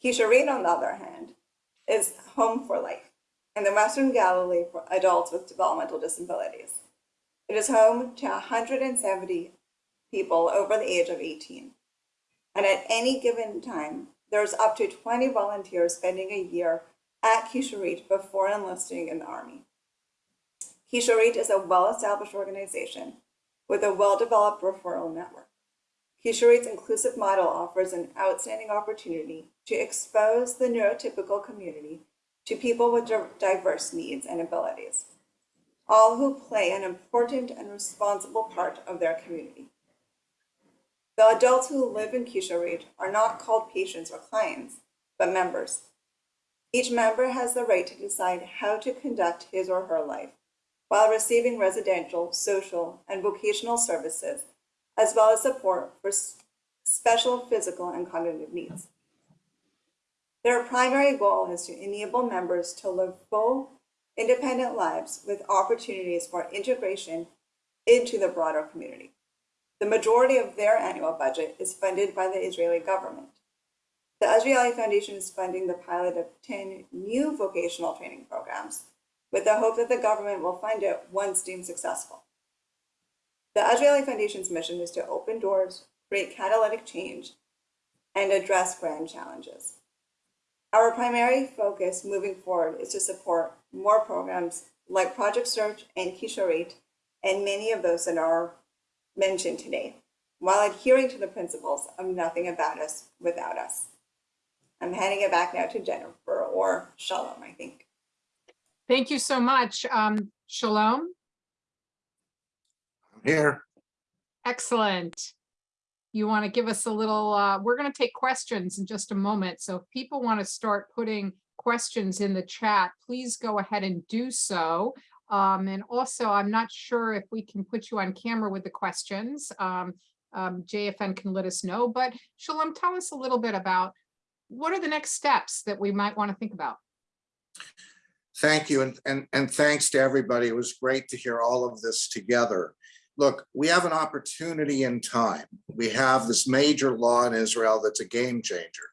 Kishorit, on the other hand, is Home for Life in the Western Galilee for adults with developmental disabilities. It is home to 170 people over the age of 18. And at any given time, there's up to 20 volunteers spending a year at Kishorit before enlisting in the Army. Kishorit is a well-established organization with a well-developed referral network. Kishorit's inclusive model offers an outstanding opportunity to expose the neurotypical community to people with diverse needs and abilities, all who play an important and responsible part of their community. The adults who live in Kishorit are not called patients or clients, but members. Each member has the right to decide how to conduct his or her life while receiving residential, social, and vocational services, as well as support for special physical and cognitive needs. Their primary goal is to enable members to live full, independent lives with opportunities for integration into the broader community. The majority of their annual budget is funded by the Israeli government. The Azrieli Foundation is funding the pilot of 10 new vocational training programs with the hope that the government will fund it once deemed successful. The Azrieli Foundation's mission is to open doors, create catalytic change, and address grand challenges. Our primary focus moving forward is to support more programs like Project Search and Kishorit, and many of those that are mentioned today, while adhering to the principles of nothing about us without us. I'm handing it back now to Jennifer or Shalom, I think. Thank you so much. Um, Shalom, I'm Here, excellent. You want to give us a little, uh, we're going to take questions in just a moment. So if people want to start putting questions in the chat, please go ahead and do so. Um, and also, I'm not sure if we can put you on camera with the questions. Um, um, JFN can let us know, but Shalom, tell us a little bit about what are the next steps that we might want to think about? thank you, and, and, and thanks to everybody. It was great to hear all of this together. Look, we have an opportunity in time. We have this major law in Israel that's a game changer.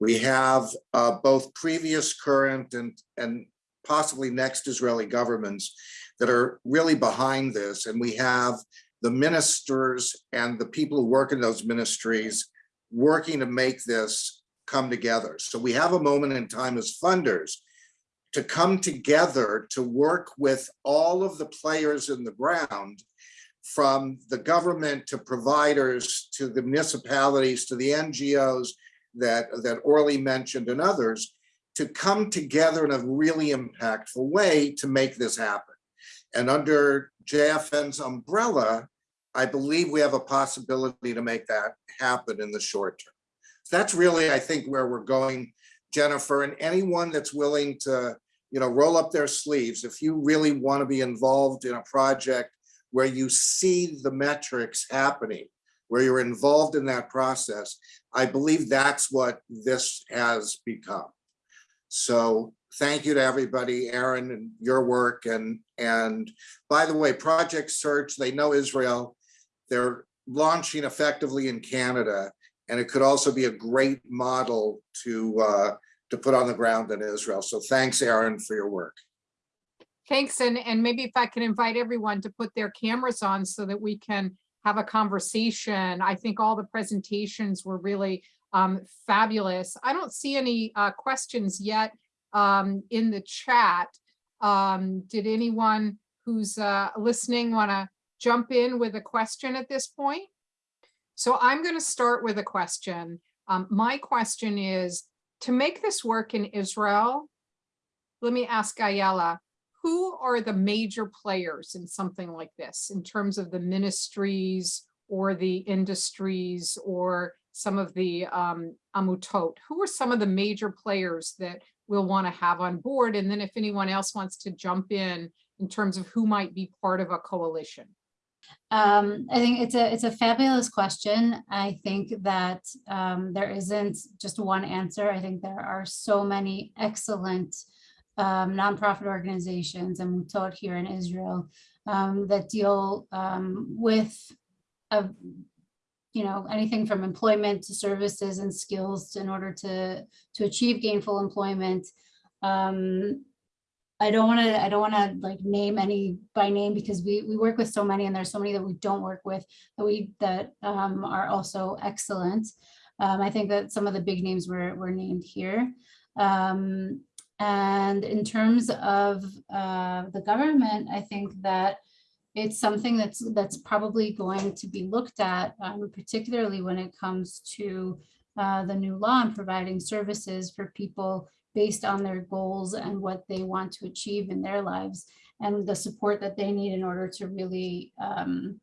We have uh, both previous, current, and, and possibly next Israeli governments that are really behind this. And we have the ministers and the people who work in those ministries working to make this come together. So we have a moment in time as funders to come together to work with all of the players in the ground from the government to providers to the municipalities to the NGOs that, that Orly mentioned and others to come together in a really impactful way to make this happen. And under JFN's umbrella, I believe we have a possibility to make that happen in the short term. That's really, I think, where we're going, Jennifer, and anyone that's willing to, you know, roll up their sleeves. If you really want to be involved in a project where you see the metrics happening, where you're involved in that process, I believe that's what this has become. So thank you to everybody, Erin, and your work. And, and by the way, Project Search, they know Israel. They're launching effectively in Canada. And it could also be a great model to, uh, to put on the ground in Israel. So thanks, Erin, for your work. Thanks, and, and maybe if I can invite everyone to put their cameras on so that we can have a conversation. I think all the presentations were really um, fabulous. I don't see any uh, questions yet um, in the chat. Um, did anyone who's uh, listening want to jump in with a question at this point? So I'm going to start with a question. Um, my question is, to make this work in Israel, let me ask Ayala, who are the major players in something like this in terms of the ministries or the industries or some of the um, amutot? Who are some of the major players that we'll want to have on board? And then if anyone else wants to jump in, in terms of who might be part of a coalition. Um, I think it's a it's a fabulous question. I think that um, there isn't just one answer. I think there are so many excellent um, nonprofit organizations amutot here in Israel um, that deal um, with a, you know anything from employment to services and skills in order to to achieve gainful employment. Um, I don't want to, I don't want to like name any by name because we, we work with so many and there's so many that we don't work with that we, that um, are also excellent. Um, I think that some of the big names were, were named here. Um, and in terms of uh, the government, I think that it's something that's that's probably going to be looked at, um, particularly when it comes to uh, the new law and providing services for people based on their goals and what they want to achieve in their lives and the support that they need in order to really um,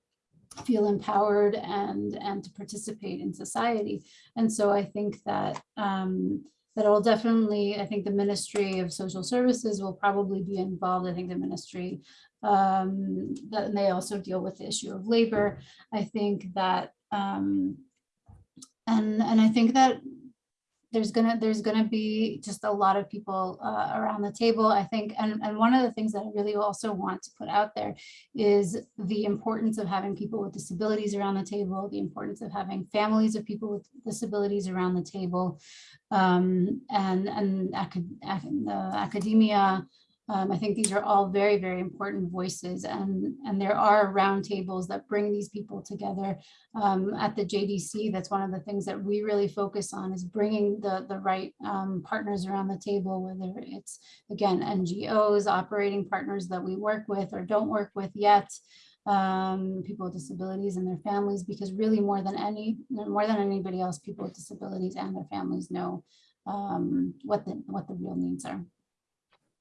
feel empowered and and to participate in society. And so I think that um, that will definitely, I think the Ministry of Social Services will probably be involved. I think the ministry um, that they also deal with the issue of labor. I think that um, and and I think that there's gonna there's gonna be just a lot of people uh, around the table i think and, and one of the things that i really also want to put out there is the importance of having people with disabilities around the table the importance of having families of people with disabilities around the table um, and and acad uh, academia um, I think these are all very, very important voices and, and there are roundtables that bring these people together um, at the JDC. That's one of the things that we really focus on is bringing the, the right um, partners around the table, whether it's, again, NGOs, operating partners that we work with or don't work with yet, um, people with disabilities and their families, because really more than any, more than anybody else, people with disabilities and their families know um, what the what the real needs are.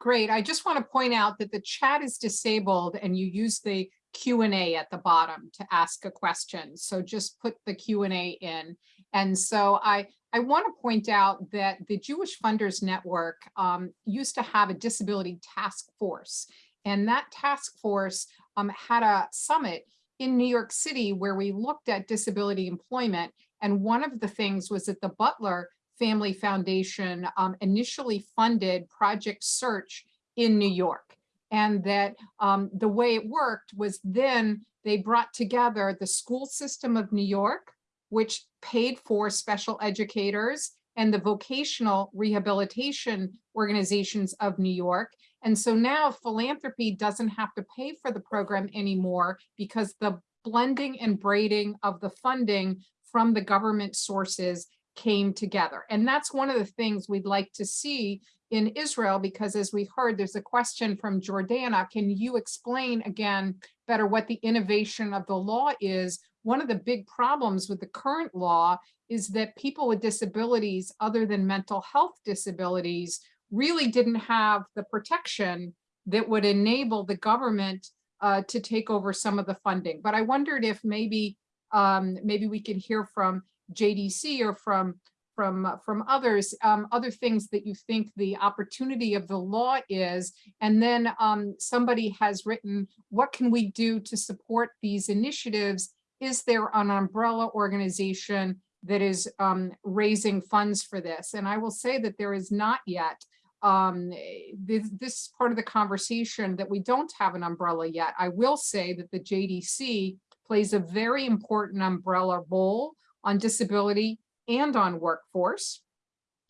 Great. I just want to point out that the chat is disabled and you use the Q and A at the bottom to ask a question. So just put the Q and A in. And so I, I want to point out that the Jewish Funders Network um, used to have a disability task force. And that task force um, had a summit in New York City where we looked at disability employment. And one of the things was that the Butler Family Foundation um, initially funded Project Search in New York. And that um, the way it worked was then they brought together the school system of New York, which paid for special educators and the vocational rehabilitation organizations of New York. And so now philanthropy doesn't have to pay for the program anymore because the blending and braiding of the funding from the government sources came together. And that's one of the things we'd like to see in Israel, because as we heard, there's a question from Jordana. Can you explain again better what the innovation of the law is? One of the big problems with the current law is that people with disabilities other than mental health disabilities really didn't have the protection that would enable the government uh, to take over some of the funding. But I wondered if maybe um, maybe we could hear from JDC or from from uh, from others, um, other things that you think the opportunity of the law is, and then um, somebody has written, what can we do to support these initiatives? Is there an umbrella organization that is um, raising funds for this? And I will say that there is not yet um, this, this part of the conversation that we don't have an umbrella yet. I will say that the JDC plays a very important umbrella role on disability and on workforce,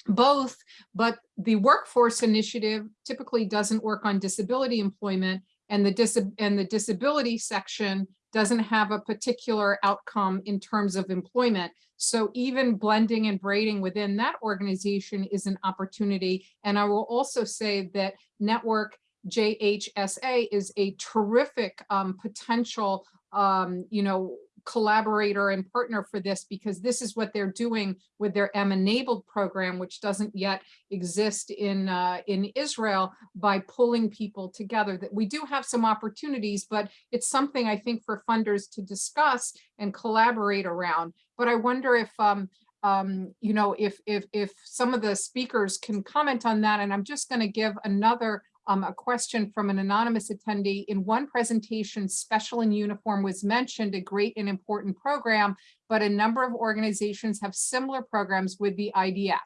both, but the workforce initiative typically doesn't work on disability employment and the, dis and the disability section doesn't have a particular outcome in terms of employment. So even blending and braiding within that organization is an opportunity. And I will also say that network JHSA is a terrific um, potential, um, you know, collaborator and partner for this because this is what they're doing with their M-enabled program, which doesn't yet exist in uh, in Israel by pulling people together. That we do have some opportunities, but it's something I think for funders to discuss and collaborate around. But I wonder if um, um, you know, if if if some of the speakers can comment on that, and I'm just going to give another um, a question from an anonymous attendee. In one presentation, Special in Uniform was mentioned, a great and important program, but a number of organizations have similar programs with the IDF.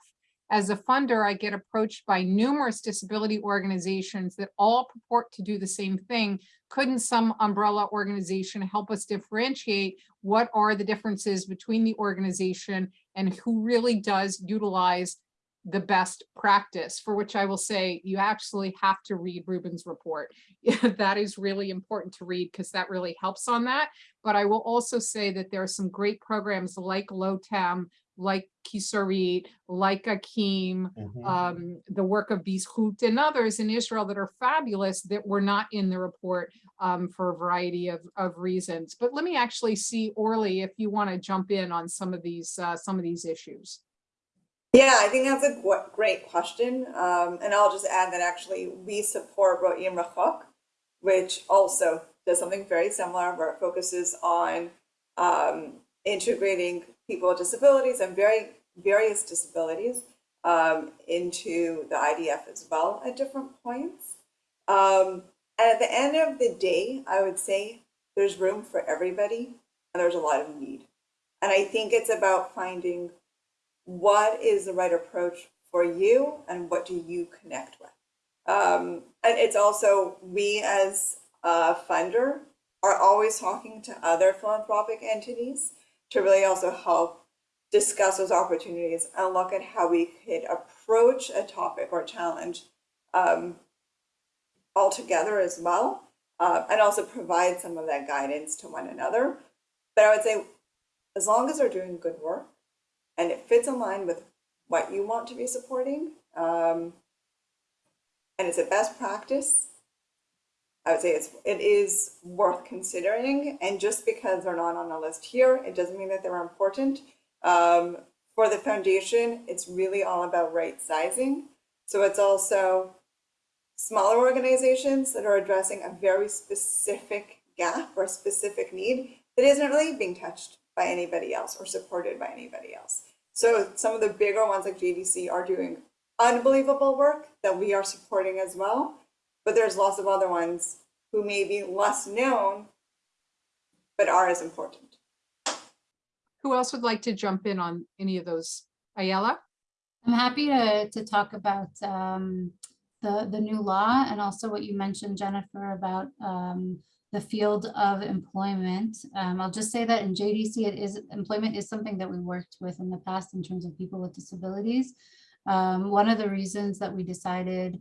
As a funder, I get approached by numerous disability organizations that all purport to do the same thing. Couldn't some umbrella organization help us differentiate what are the differences between the organization and who really does utilize the best practice, for which I will say you actually have to read Ruben's report. that is really important to read because that really helps on that. But I will also say that there are some great programs like LOTEM, like Kishorit, like Akim, Mhm. um, the work of Bizhut and others in Israel that are fabulous that were not in the report um, for a variety of, of reasons. But let me actually see Orly if you want to jump in on some of these uh, some of these issues. Yeah, I think that's a great question. Um, and I'll just add that actually we support Ro'im Rachok, which also does something very similar where it focuses on um, integrating people with disabilities and very various disabilities um, into the IDF as well at different points. Um, and at the end of the day, I would say there's room for everybody and there's a lot of need. And I think it's about finding what is the right approach for you and what do you connect with? Um, and it's also we as a funder are always talking to other philanthropic entities to really also help discuss those opportunities and look at how we could approach a topic or challenge um, all together as well uh, and also provide some of that guidance to one another. But i would say as long as they're doing good work and it fits in line with what you want to be supporting, um, and it's a best practice, I would say it's it is worth considering. And just because they're not on the list here, it doesn't mean that they're important. Um, for the foundation, it's really all about right sizing. So it's also smaller organizations that are addressing a very specific gap or specific need that isn't really being touched by anybody else or supported by anybody else. So some of the bigger ones like JDC are doing unbelievable work that we are supporting as well. But there's lots of other ones who may be less known, but are as important. Who else would like to jump in on any of those? Ayala? I'm happy to, to talk about um, the, the new law and also what you mentioned, Jennifer, about um, the field of employment. Um, I'll just say that in JDC, it is employment is something that we worked with in the past in terms of people with disabilities. Um, one of the reasons that we decided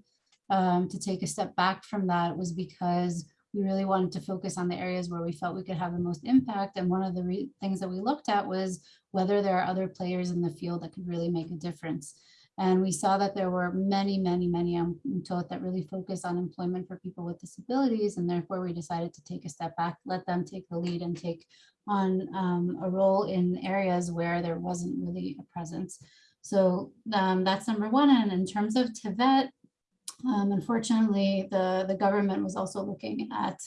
um, to take a step back from that was because we really wanted to focus on the areas where we felt we could have the most impact. And one of the things that we looked at was whether there are other players in the field that could really make a difference. And we saw that there were many, many, many um, told that really focus on employment for people with disabilities. And therefore we decided to take a step back, let them take the lead and take on um, a role in areas where there wasn't really a presence. So um, that's number one. And in terms of Tevet, um, unfortunately, the, the government was also looking at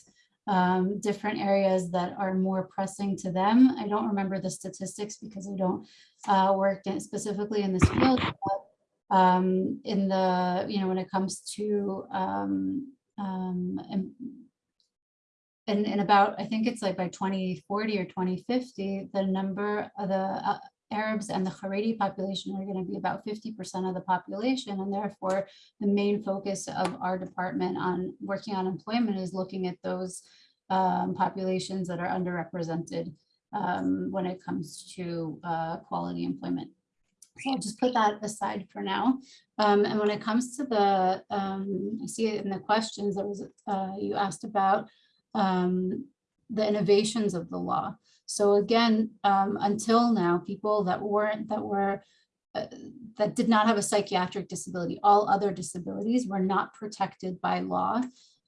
um, different areas that are more pressing to them. I don't remember the statistics because I don't uh, work in, specifically in this field. But, um, in the, you know, when it comes to um, um, and, and, about, I think it's like by 2040 or 2050, the number of the uh, Arabs and the Haredi population are going to be about 50% of the population. And therefore, the main focus of our department on working on employment is looking at those um, populations that are underrepresented um, when it comes to uh, quality employment. So I'll just put that aside for now. Um, and when it comes to the, um, I see it in the questions that was uh, you asked about um, the innovations of the law. So again, um, until now, people that weren't that were uh, that did not have a psychiatric disability. All other disabilities were not protected by law.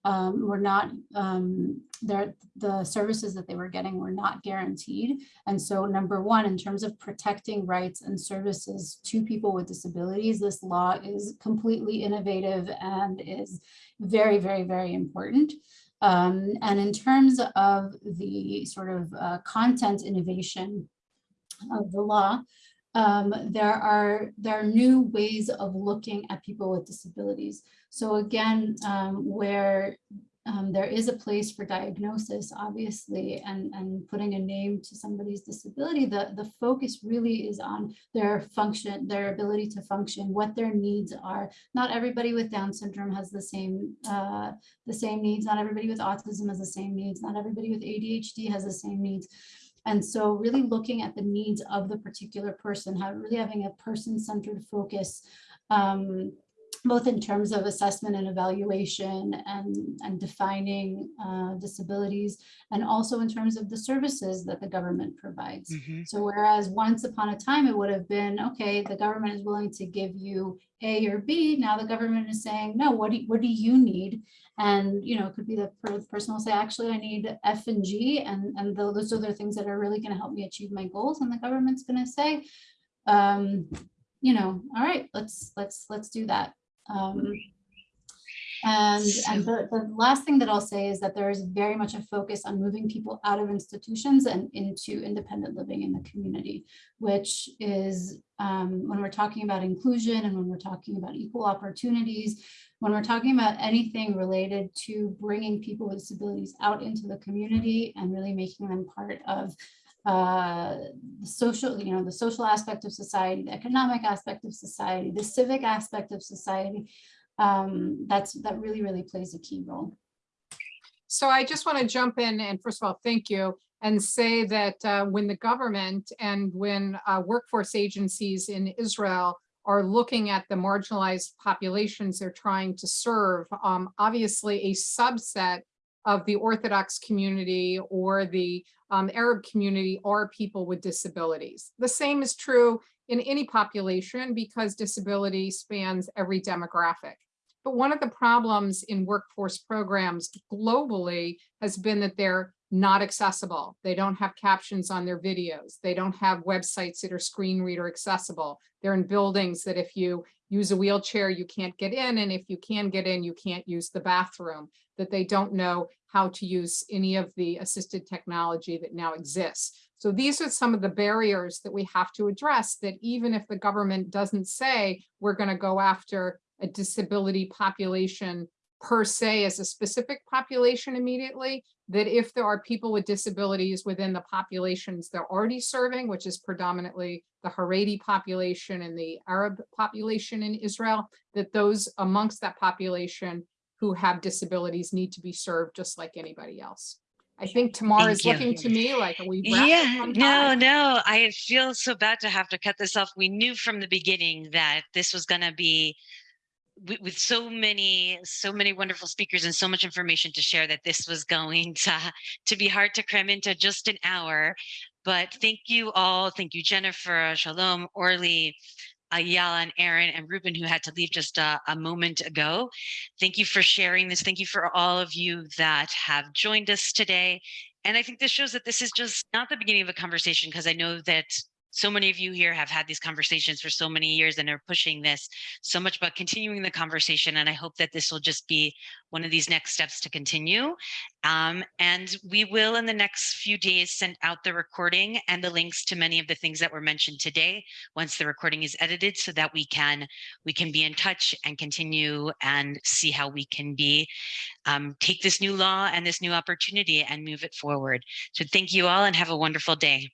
Um, were not, um, the services that they were getting were not guaranteed. And so number one, in terms of protecting rights and services to people with disabilities, this law is completely innovative and is very, very, very important. Um, and in terms of the sort of uh, content innovation of the law, um, there are there are new ways of looking at people with disabilities. So again, um, where um, there is a place for diagnosis, obviously, and, and putting a name to somebody's disability, the, the focus really is on their function, their ability to function, what their needs are. Not everybody with Down syndrome has the same, uh, the same needs. Not everybody with autism has the same needs. Not everybody with ADHD has the same needs. And so really looking at the needs of the particular person, how really having a person-centered focus, um, both in terms of assessment and evaluation and, and defining uh, disabilities, and also in terms of the services that the government provides. Mhm. So whereas once upon a time, it would have been, okay, the government is willing to give you A or B, now the government is saying, no, what do, what do you need? And, you know, it could be the person will say, actually, I need F and G, and, and tho- those are the things that are really gonna help me achieve my goals, and the government's gonna say, um, you know, all right, let's, let's, let's do that. Um, and, and the, the last thing that I'll say is that there is very much a focus on moving people out of institutions and into independent living in the community, which is um, when we're talking about inclusion and when we're talking about equal opportunities, when we're talking about anything related to bringing people with disabilities out into the community and really making them part of uh, the social, you know, the social aspect of society, the economic aspect of society, the civic aspect of society, um, that's, that really, really plays a key role. So I just want to jump in and first of all, thank you and say that uh, when the government and when uh, workforce agencies in Israel are looking at the marginalized populations they're trying to serve, um, obviously a subset of the Orthodox community or the um, Arab community are people with disabilities. The same is true in any population because disability spans every demographic. But one of the problems in workforce programs globally has been that they're not accessible. They don't have captions on their videos. They don't have websites that are screen reader accessible. They're in buildings that if you use a wheelchair, you can't get in. And if you can get in, you can't use the bathroom, that they don't know how to use any of the assisted technology that now exists. So these are some of the barriers that we have to address that even if the government doesn't say we're going to go after a disability population per se as a specific population immediately, that if there are people with disabilities within the populations they're already serving, which is predominantly the Haredi population and the Arab population in Israel, that those amongst that population who have disabilities need to be served just like anybody else. I think Tamar is looking to me like, we? Yeah, no, no, I feel so bad to have to cut this off. We knew from the beginning that this was gonna be with, so many, so many wonderful speakers and so much information to share that this was going to, to be hard to cram into just an hour. But thank you all. Thank you, Jennifer, Shalom, Orly, Ayala and Erin and Ruben who had to leave just a, a moment ago. Thank you for sharing this. Thank you for all of you that have joined us today. And I think this shows that this is just not the beginning of a conversation because I know that so many of you here have had these conversations for so many years and are pushing this so much about continuing the conversation. And I hope that this will just be one of these next steps to continue. Um, and we will in the next few days send out the recording and the links to many of the things that were mentioned today once the recording is edited so that we can we can be in touch and continue and see how we can be um, take this new law and this new opportunity and move it forward. So thank you all and have a wonderful day.